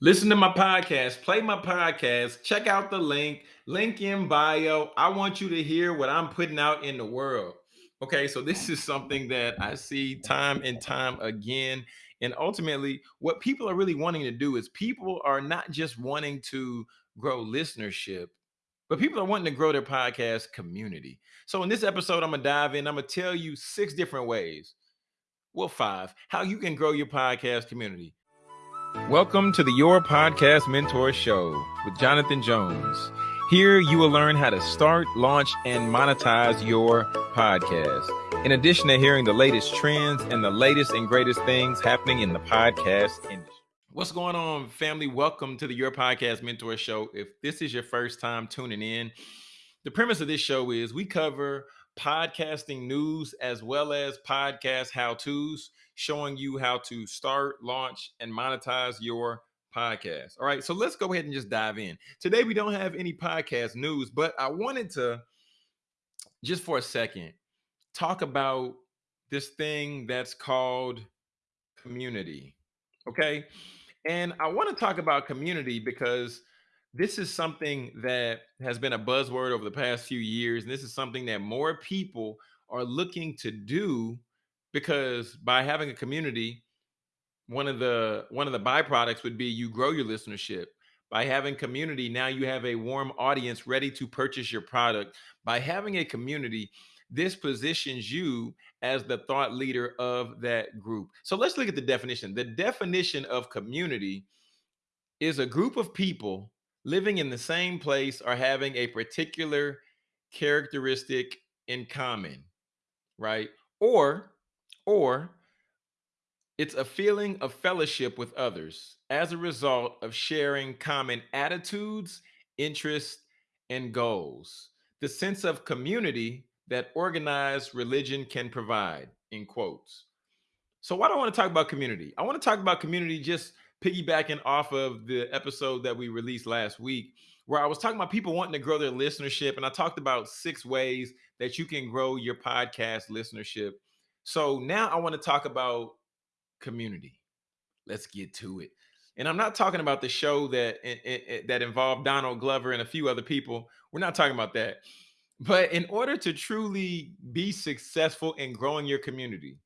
Listen to my podcast, play my podcast, check out the link, link in bio. I want you to hear what I'm putting out in the world. Okay, so this is something that I see time and time again. And ultimately, what people are really wanting to do is people are not just wanting to grow listenership, but people are wanting to grow their podcast community. So in this episode, I'm gonna dive in, I'm gonna tell you six different ways, well, five, how you can grow your podcast community. Welcome to the Your Podcast Mentor Show with Jonathan Jones. Here you will learn how to start, launch, and monetize your podcast. In addition to hearing the latest trends and the latest and greatest things happening in the podcast industry. What's going on, family? Welcome to the Your Podcast Mentor Show. If this is your first time tuning in, the premise of this show is we cover podcasting news as well as podcast how to's, showing you how to start, launch, and monetize your podcast. All right, so let's go ahead and just dive in. Today, we don't have any podcast news, but I wanted to just for a second talk about this thing that's called community. Okay. And I want to talk about community because this is something that has been a buzzword over the past few years. And this is something that more people are looking to do because by having a community, one of the one of the byproducts would be you grow your listenership. By having community, now you have a warm audience ready to purchase your product. By having a community, this positions you as the thought leader of that group. So let's look at the definition. The definition of community is a group of people living in the same place or having a particular characteristic in common, right? Or or it's a feeling of fellowship with others as a result of sharing common attitudes, interests, and goals. The sense of community that organized religion can provide, in quotes. So, why do I want to talk about community? I want to talk about community just piggybacking off of the episode that we released last week, where I was talking about people wanting to grow their listenership. And I talked about six ways that you can grow your podcast listenership. So, now I want to talk about community. Let's get to it. And I'm not talking about the show that it, it, that involved Donald Glover and a few other people. We're not talking about that. But in order to truly be successful in growing your community,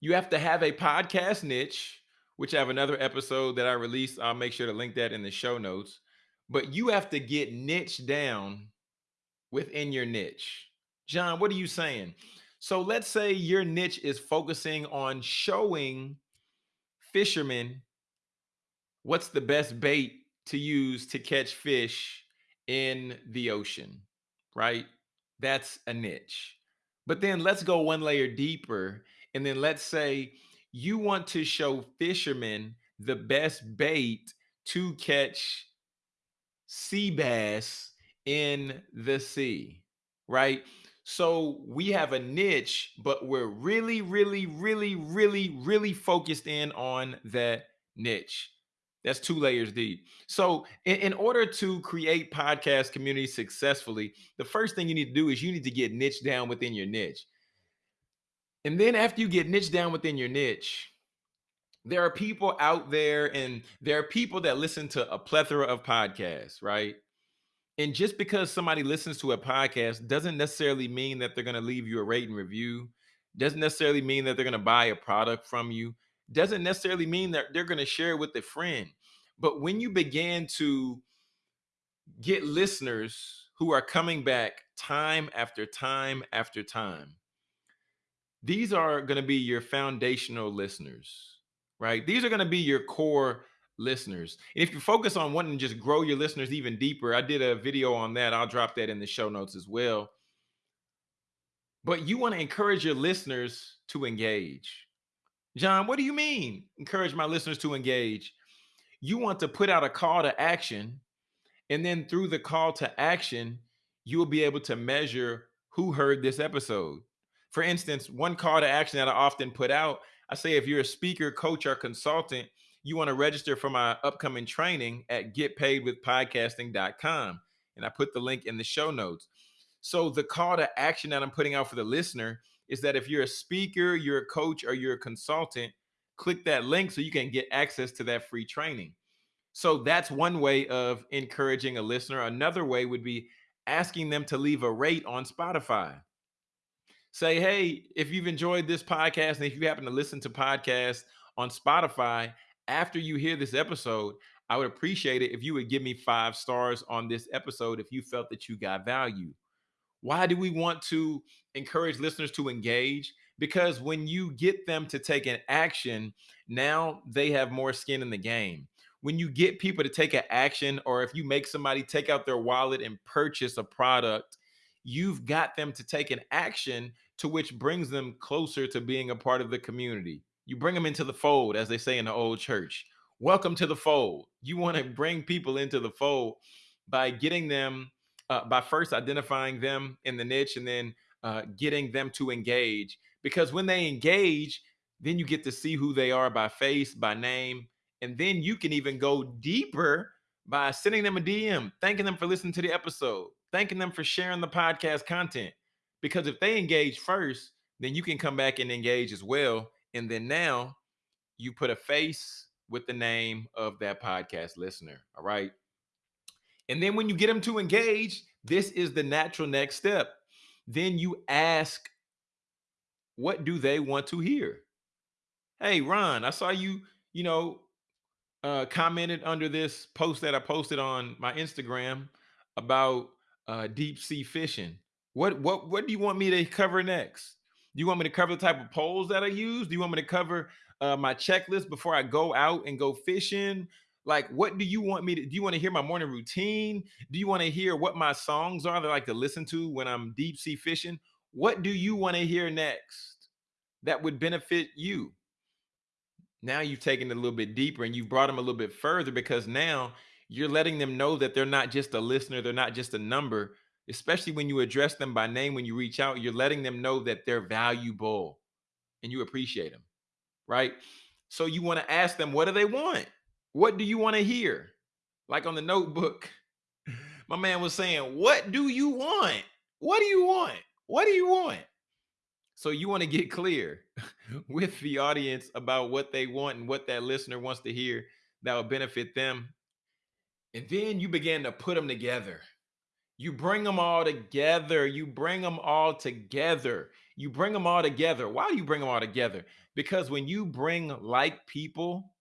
you have to have a podcast niche, which I have another episode that I released. I'll make sure to link that in the show notes. But you have to get niche down within your niche. John, what are you saying? So let's say your niche is focusing on showing fishermen what's the best bait to use to catch fish in the ocean, right? That's a niche. But then let's go one layer deeper. And then let's say you want to show fishermen the best bait to catch sea bass in the sea, right? So we have a niche, but we're really, really, really, really, really focused in on that niche. That's two layers deep. So, in, in, order to create podcast community successfully, the first thing you need to do is you need to get niche down within your niche. And then after you get niche down within your niche, there are people out there and there are people that listen to a plethora of podcasts, right? And just because somebody listens to a podcast doesn't necessarily mean that they're going to leave you a rate and review, doesn't necessarily mean that they're going to buy a product from you, doesn't necessarily mean that they're going to share it with a friend. But when you begin to get listeners who are coming back time after time after time, these are going to be your foundational listeners, right? These are going to be your core listeners. And if you focus on wanting to just grow your listeners even deeper, I did a video on that. I'll drop that in the show notes as well. But you want to encourage your listeners to engage. John, what do you mean? Encourage my listeners to engage. You want to put out a call to action, and then through the call to action, you will be able to measure who heard this episode. For instance, one call to action that I often put out, I say if you're a speaker, coach, or consultant, you want to register for my upcoming training at getpaidwithpodcasting.com. And I put the link in the show notes. So the call to action that I'm putting out for the listener is that if you're a speaker, you're a coach, or you're a consultant, click that link so you can get access to that free training. So that's one way of encouraging a listener. Another way would be asking them to leave a rate on Spotify. Say, hey, if you've enjoyed this podcast and if you happen to listen to podcasts on Spotify after you hear this episode, I would appreciate it if you would give me five stars on this episode if you felt that you got value. Why do we want to encourage listeners to engage? Because when you get them to take an action, now they have more skin in the game. When you get people to take an action, or if you make somebody take out their wallet and purchase a product, you've got them to take an action to which brings them closer to being a part of the community. You bring them into the fold, as they say in the old church. Welcome to the fold. You want to bring people into the fold by getting them uh, by first identifying them in the niche and then uh, getting them to engage. Because when they engage, then you get to see who they are by face, by name, and then you can even go deeper by sending them a DM, thanking them for listening to the episode, thanking them for sharing the podcast content. Because if they engage first, then you can come back and engage as well. And then now you put a face with the name of that podcast listener. All right. And then when you get them to engage, this is the natural next step. Then you ask, what do they want to hear? Hey, Ron, I saw you, you know, uh, commented under this post that I posted on my Instagram about uh, deep sea fishing. What what what do you want me to cover next? Do you want me to cover the type of poles that I use? Do you want me to cover uh, my checklist before I go out and go fishing? Like, what do you want me to? Do you want to hear my morning routine? Do you want to hear what my songs are that I like to listen to when I'm deep sea fishing? What do you want to hear next that would benefit you? Now you've taken it a little bit deeper and you've brought them a little bit further because now you're letting them know that they're not just a listener, they're not just a number. Especially when you address them by name, when you reach out, you're letting them know that they're valuable and you appreciate them, right? So you want to ask them, what do they want? What do you want to hear? Like on the notebook, my man was saying, What do you want? What do you want? What do you want? So you want to get clear with the audience about what they want and what that listener wants to hear that will benefit them. And then you begin to put them together. You bring them all together. You bring them all together. You bring them all together. Why do you bring them all together? Because when you bring like people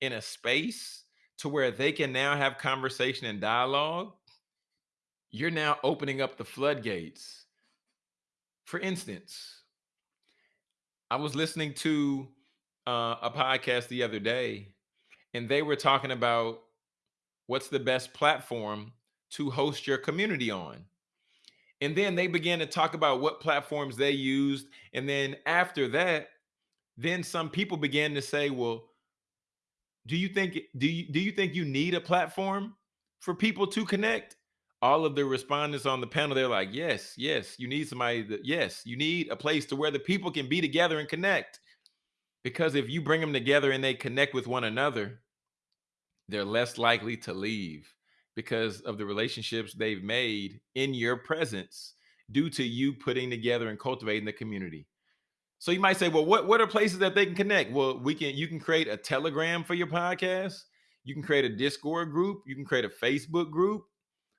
in a space to where they can now have conversation and dialogue, you're now opening up the floodgates. For instance, I was listening to uh, a podcast the other day, and they were talking about what's the best platform to host your community on. And then they began to talk about what platforms they used. And then after that, then some people began to say, well, do you think do you do you think you need a platform for people to connect? All of the respondents on the panel, they're like, yes, yes, you need somebody that, yes, you need a place to where the people can be together and connect. Because if you bring them together and they connect with one another, they're less likely to leave because of the relationships they've made in your presence due to you putting together and cultivating the community. So you might say, well, what, what are places that they can connect? Well, we can you can create a telegram for your podcast, you can create a Discord group, you can create a Facebook group,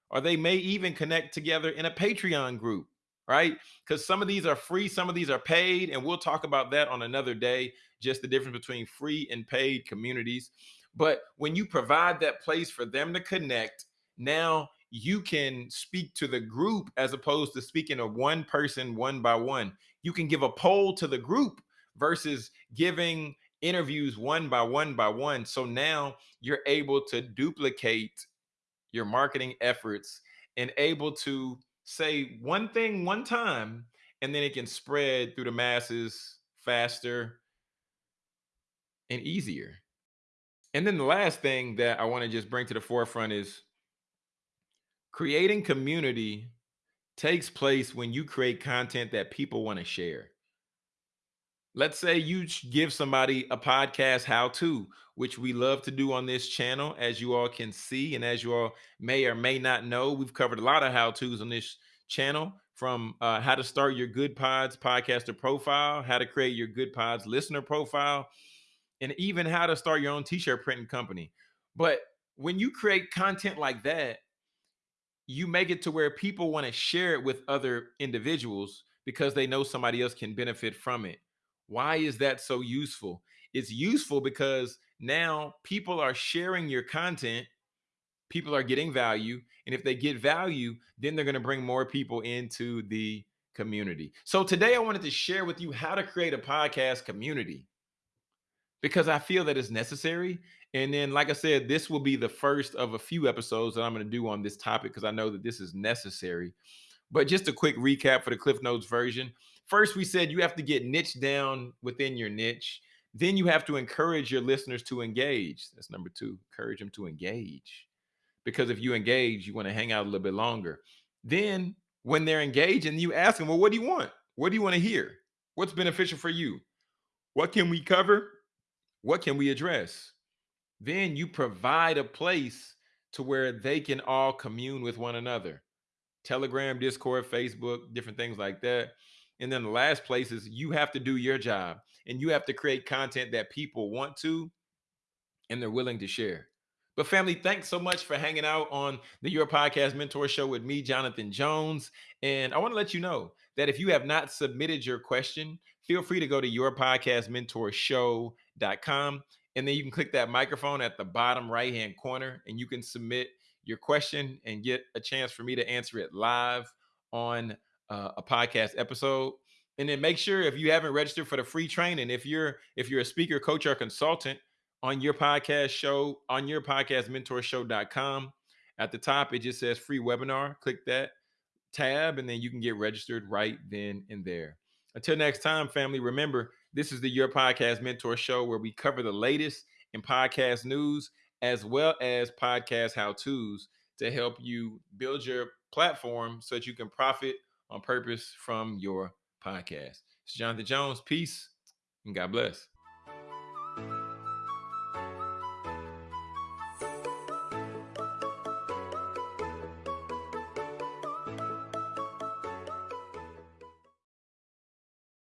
or they may even connect together in a Patreon group, right? Because some of these are free, some of these are paid, and we'll talk about that on another day, just the difference between free and paid communities. But when you provide that place for them to connect, now you can speak to the group as opposed to speaking to one person one by one. You can give a poll to the group versus giving interviews one by one by one. So now you're able to duplicate your marketing efforts and able to say one thing one time and then it can spread through the masses faster and easier. And then the last thing that I want to just bring to the forefront is creating community takes place when you create content that people want to share. Let's say you give somebody a podcast how to, which we love to do on this channel, as you all can see, and as you all may or may not know, we've covered a lot of how to's on this channel from uh, how to start your Goodpods podcaster profile, how to create your Goodpods listener profile, and even how to start your own t shirt printing company. But when you create content like that, you make it to where people want to share it with other individuals because they know somebody else can benefit from it. Why is that so useful? It's useful because now people are sharing your content, people are getting value, and if they get value, then they're going to bring more people into the community. So today I wanted to share with you how to create a podcast community because I feel that it's necessary. And then, like I said, this will be the first of a few episodes that I'm going to do on this topic because I know that this is necessary. But just a quick recap for the Cliff Notes version. First, we said you have to get niche down within your niche. Then you have to encourage your listeners to engage. That's number two, encourage them to engage. Because if you engage, you want to hang out a little bit longer. Then, when they're engaging, you ask them, Well, what do you want? What do you want to hear? What's beneficial for you? What can we cover? What can we address? Then you provide a place to where they can all commune with one another. Telegram, Discord, Facebook, different things like that. And then the last place is you have to do your job and you have to create content that people want to and they're willing to share. But family, thanks so much for hanging out on the Your Podcast Mentor Show with me, Jonathan Jones. And I want to let you know that if you have not submitted your question, feel free to go to yourpodcastmentorshow.com and then you can click that microphone at the bottom right hand corner and you can submit your question and get a chance for me to answer it live on uh, a podcast episode. And then make sure if you haven't registered for the free training if you're if you're a speaker coach or consultant on your podcast show on your podcast mentorshow.com at the top it just says free webinar click that tab and then you can get registered right then and there. Until next time family remember this is the your podcast mentor show where we cover the latest in podcast news as well as podcast how to's to help you build your platform so that you can profit on purpose from your podcast. It's Jonathan Jones. Peace and God bless.